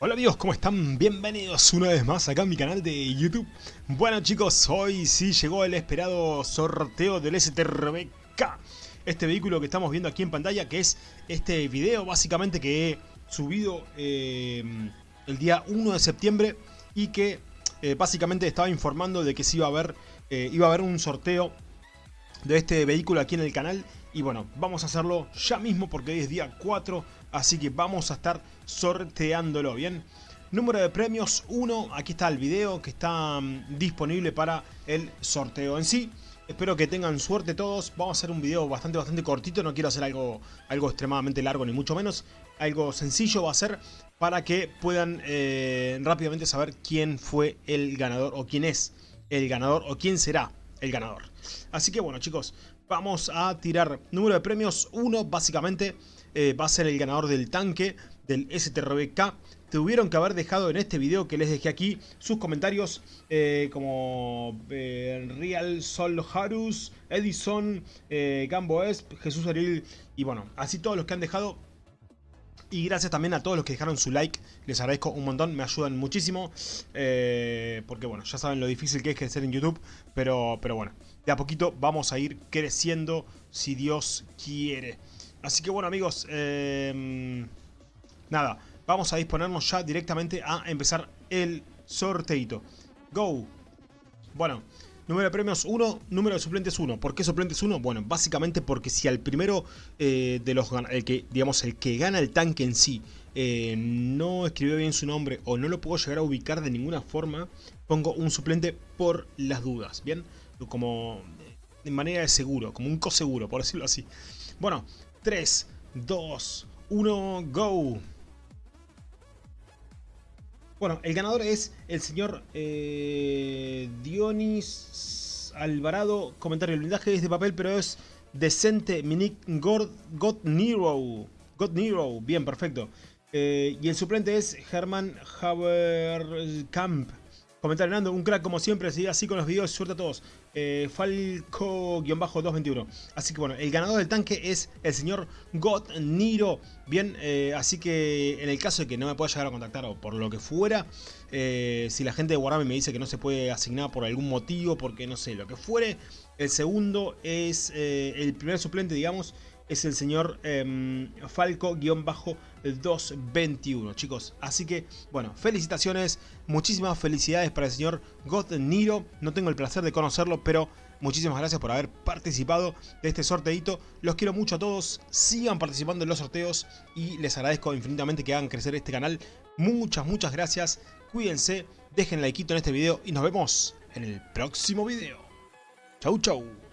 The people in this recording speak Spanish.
Hola amigos, ¿cómo están? Bienvenidos una vez más acá a mi canal de YouTube. Bueno chicos, hoy sí llegó el esperado sorteo del STRBK. Este vehículo que estamos viendo aquí en pantalla, que es este video básicamente que he subido eh, el día 1 de septiembre y que eh, básicamente estaba informando de que sí iba a haber, eh, iba a haber un sorteo de este vehículo aquí en el canal y bueno, vamos a hacerlo ya mismo porque hoy es día 4, así que vamos a estar sorteándolo, ¿bien? Número de premios 1, aquí está el video que está mm, disponible para el sorteo en sí. Espero que tengan suerte todos, vamos a hacer un video bastante bastante cortito, no quiero hacer algo, algo extremadamente largo ni mucho menos. Algo sencillo va a ser para que puedan eh, rápidamente saber quién fue el ganador o quién es el ganador o quién será el ganador. Así que bueno chicos, vamos a tirar número de premios. 1 básicamente eh, va a ser el ganador del tanque del STRBK tuvieron que haber dejado en este video que les dejé aquí sus comentarios eh, como eh, Real Sol Harus, Edison, Gambo Esp, Jesús Ariel y bueno, así todos los que han dejado y gracias también a todos los que dejaron su like, les agradezco un montón, me ayudan muchísimo. porque bueno, ya saben lo difícil que es crecer en YouTube, pero, pero bueno, de a poquito vamos a ir creciendo si Dios quiere. Así que bueno amigos, eh, nada, vamos a disponernos ya directamente a empezar el sorteito. Go. Bueno, número de premios 1, número de suplentes 1. ¿Por qué suplentes 1? Bueno, básicamente porque si al primero eh, de los el que, digamos, el que gana el tanque en sí eh, no escribió bien su nombre o no lo puedo llegar a ubicar de ninguna forma, pongo un suplente por las dudas, ¿bien? como de manera de seguro, como un coseguro, por decirlo así. Bueno, 3, 2, 1, go. Bueno, el ganador es el señor eh, Dionis Alvarado. Comentario, el blindaje es de papel, pero es decente. Minik God, Nero. God Nero, bien, perfecto. Eh, y el suplente es Herman Haberkamp. Comentario Nando, un crack como siempre, sigue así con los videos, suerte a todos. Eh, Falco-221. Así que bueno, el ganador del tanque es el señor God Niro. Bien, eh, así que en el caso de que no me pueda llegar a contactar o por lo que fuera, eh, si la gente de Warhammer me dice que no se puede asignar por algún motivo, porque no sé, lo que fuere, el segundo es el primer suplente, digamos, es el señor em, Falco-221, chicos. Así que, bueno, felicitaciones, muchísimas felicidades para el señor God Niro. No tengo el placer de conocerlo, pero muchísimas gracias por haber participado de este sorteito. Los quiero mucho a todos, sigan participando en los sorteos y les agradezco infinitamente que hagan crecer este canal. Muchas, muchas gracias. Cuídense, dejen like en este video y nos vemos en el próximo video. Chau, chau.